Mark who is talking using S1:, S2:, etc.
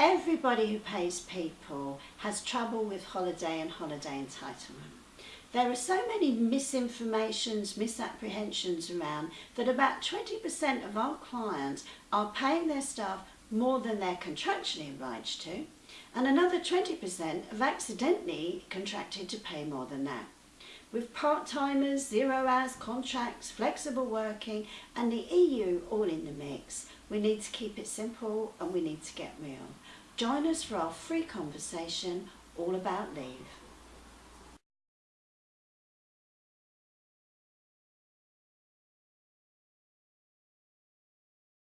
S1: Everybody who pays people has trouble with holiday and holiday entitlement. There are so many misinformations, misapprehensions around that about 20% of our clients are paying their staff more than they're contractually obliged to, and another 20% have accidentally contracted to pay more than that. With part-timers, zero hours contracts, flexible working and the EU all in the mix, we need to keep it simple and we need to get real. Join us for our free conversation all about leave.